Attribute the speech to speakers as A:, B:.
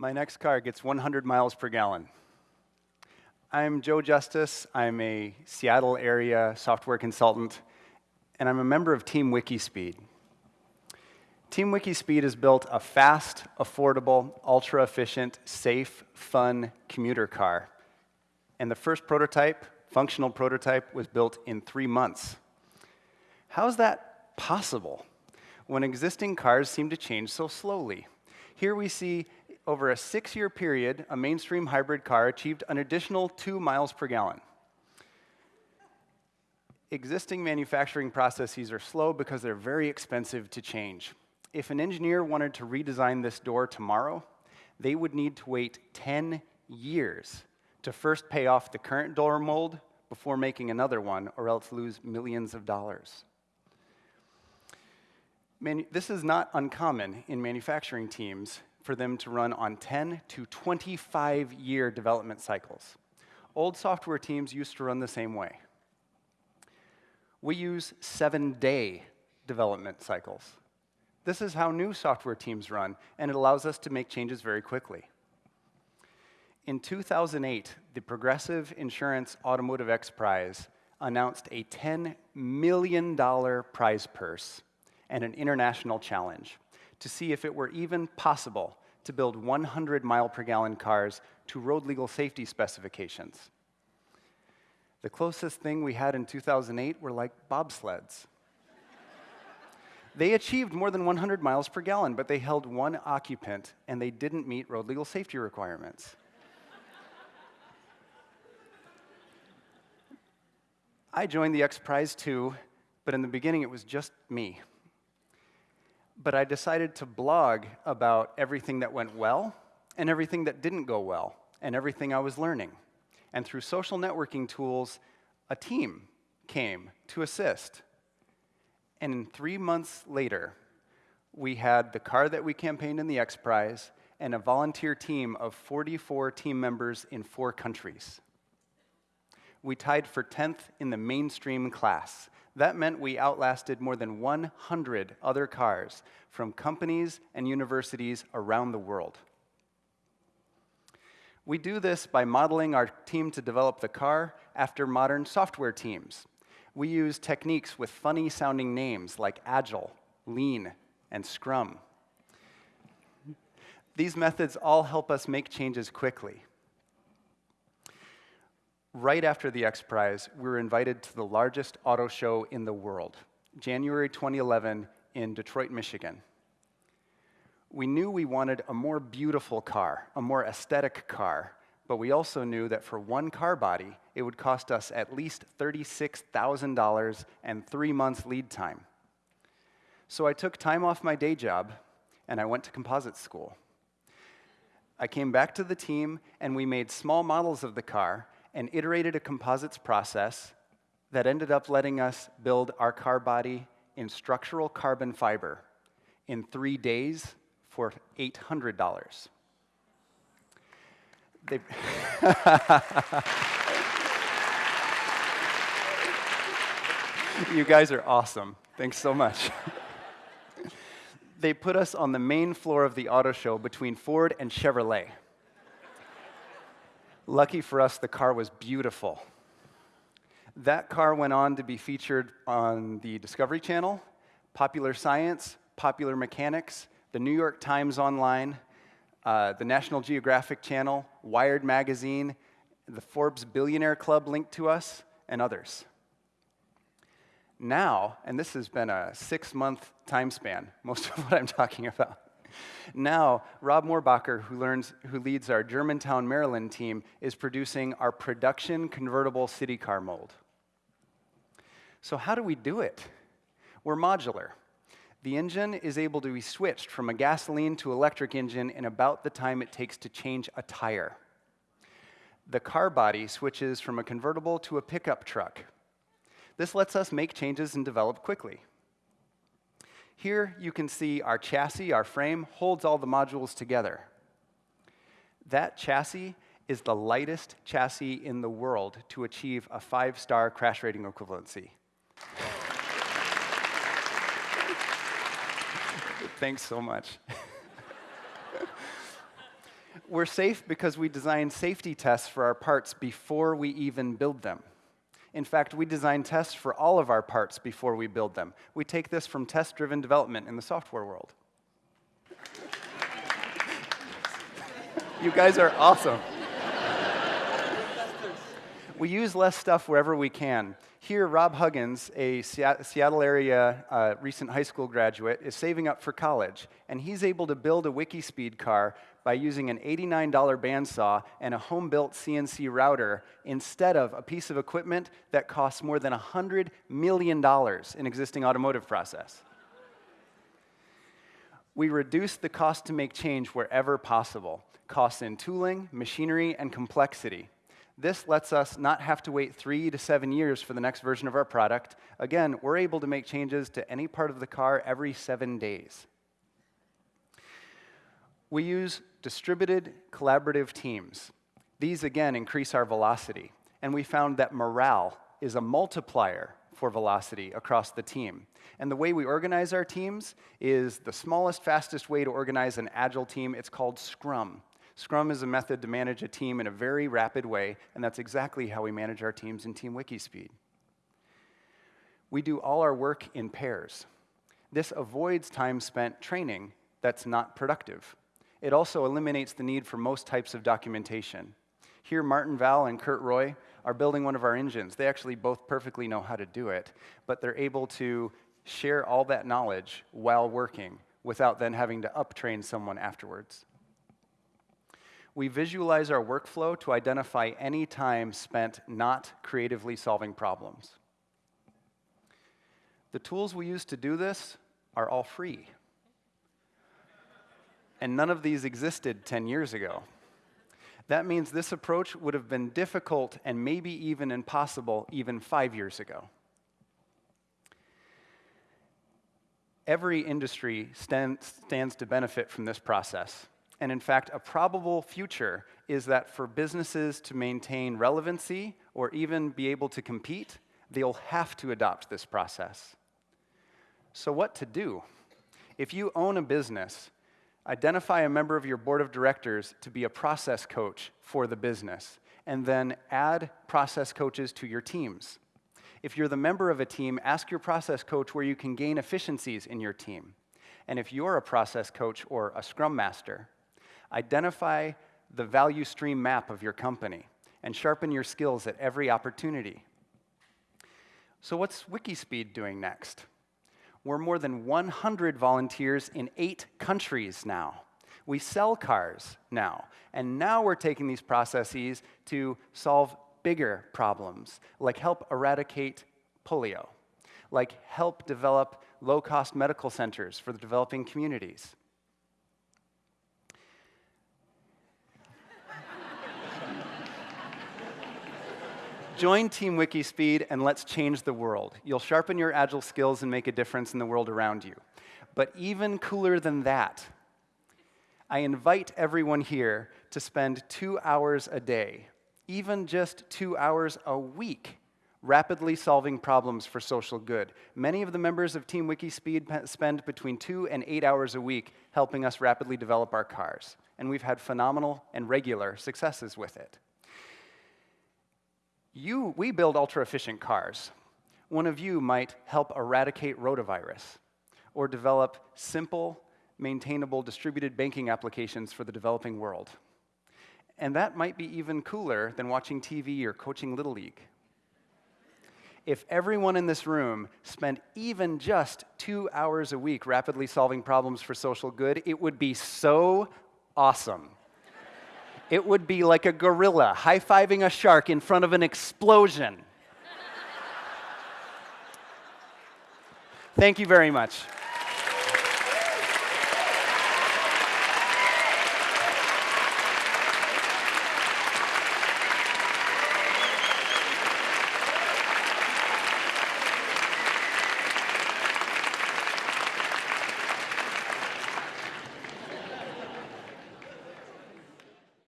A: My next car gets 100 miles per gallon. I'm Joe Justice. I'm a Seattle area software consultant, and I'm a member of Team Wikispeed. Team Wikispeed has built a fast, affordable, ultra efficient, safe, fun commuter car. And the first prototype, functional prototype, was built in three months. How is that possible when existing cars seem to change so slowly? Here we see over a six year period, a mainstream hybrid car achieved an additional two miles per gallon. Existing manufacturing processes are slow because they're very expensive to change if an engineer wanted to redesign this door tomorrow, they would need to wait 10 years to first pay off the current door mold before making another one, or else lose millions of dollars. Manu this is not uncommon in manufacturing teams for them to run on 10 to 25 year development cycles. Old software teams used to run the same way. We use seven day development cycles. This is how new software teams run, and it allows us to make changes very quickly. In 2008, the Progressive Insurance Automotive X Prize announced a $10 million prize purse and an international challenge to see if it were even possible to build 100 mile per gallon cars to road legal safety specifications. The closest thing we had in 2008 were like bobsleds. They achieved more than 100 miles per gallon, but they held one occupant and they didn't meet road legal safety requirements. I joined the X Prize too, but in the beginning it was just me. But I decided to blog about everything that went well and everything that didn't go well and everything I was learning. And through social networking tools, a team came to assist. And three months later, we had the car that we campaigned in the X Prize and a volunteer team of 44 team members in four countries. We tied for 10th in the mainstream class. That meant we outlasted more than 100 other cars from companies and universities around the world. We do this by modeling our team to develop the car after modern software teams we use techniques with funny sounding names like Agile, Lean, and Scrum. These methods all help us make changes quickly. Right after the X Prize, we were invited to the largest auto show in the world, January 2011 in Detroit, Michigan. We knew we wanted a more beautiful car, a more aesthetic car, but we also knew that for one car body, it would cost us at least $36,000 and three months lead time. So I took time off my day job and I went to composite school. I came back to the team and we made small models of the car and iterated a composites process that ended up letting us build our car body in structural carbon fiber in three days for $800 they you guys are awesome. Thanks so much. they put us on the main floor of the auto show between Ford and Chevrolet. Lucky for us, the car was beautiful. That car went on to be featured on the Discovery Channel, Popular Science, Popular Mechanics, the New York Times Online, uh, the National Geographic Channel, Wired Magazine, the Forbes Billionaire Club linked to us, and others. Now, and this has been a six month time span, most of what I'm talking about. Now, Rob Moorbacher, who, learns, who leads our Germantown, Maryland team, is producing our production convertible city car mold. So, how do we do it? We're modular. The engine is able to be switched from a gasoline to electric engine in about the time it takes to change a tire. The car body switches from a convertible to a pickup truck. This lets us make changes and develop quickly. Here you can see our chassis, our frame, holds all the modules together. That chassis is the lightest chassis in the world to achieve a five-star crash rating equivalency. Thanks so much. We're safe because we design safety tests for our parts before we even build them. In fact, we design tests for all of our parts before we build them. We take this from test-driven development in the software world. you guys are awesome. We use less stuff wherever we can. Here, Rob Huggins, a Seattle area uh, recent high school graduate, is saving up for college, and he's able to build a Wikispeed car by using an $89 bandsaw and a home-built CNC router instead of a piece of equipment that costs more than $100 million in existing automotive process. We reduce the cost to make change wherever possible, costs in tooling, machinery, and complexity. This lets us not have to wait three to seven years for the next version of our product. Again, we're able to make changes to any part of the car every seven days. We use distributed collaborative teams. These, again, increase our velocity. And we found that morale is a multiplier for velocity across the team. And the way we organize our teams is the smallest, fastest way to organize an agile team. It's called Scrum. Scrum is a method to manage a team in a very rapid way, and that's exactly how we manage our teams in Team Wikispeed. We do all our work in pairs. This avoids time spent training that's not productive. It also eliminates the need for most types of documentation. Here, Martin Val and Kurt Roy are building one of our engines. They actually both perfectly know how to do it, but they're able to share all that knowledge while working without then having to uptrain someone afterwards we visualize our workflow to identify any time spent not creatively solving problems. The tools we use to do this are all free. And none of these existed 10 years ago. That means this approach would have been difficult and maybe even impossible even five years ago. Every industry stand, stands to benefit from this process. And in fact, a probable future is that for businesses to maintain relevancy or even be able to compete, they'll have to adopt this process. So, what to do? If you own a business, identify a member of your board of directors to be a process coach for the business, and then add process coaches to your teams. If you're the member of a team, ask your process coach where you can gain efficiencies in your team. And if you're a process coach or a scrum master, Identify the value stream map of your company and sharpen your skills at every opportunity. So, what's Wikispeed doing next? We're more than 100 volunteers in eight countries now. We sell cars now, and now we're taking these processes to solve bigger problems, like help eradicate polio, like help develop low cost medical centers for the developing communities, Join Team Wikispeed and let's change the world. You'll sharpen your agile skills and make a difference in the world around you. But even cooler than that, I invite everyone here to spend two hours a day, even just two hours a week, rapidly solving problems for social good. Many of the members of Team Wikispeed spend between two and eight hours a week helping us rapidly develop our cars. And we've had phenomenal and regular successes with it. You, we build ultra efficient cars. One of you might help eradicate rotavirus or develop simple, maintainable distributed banking applications for the developing world. And that might be even cooler than watching TV or coaching Little League. If everyone in this room spent even just two hours a week rapidly solving problems for social good, it would be so awesome it would be like a gorilla high fiving a shark in front of an explosion. Thank you very much.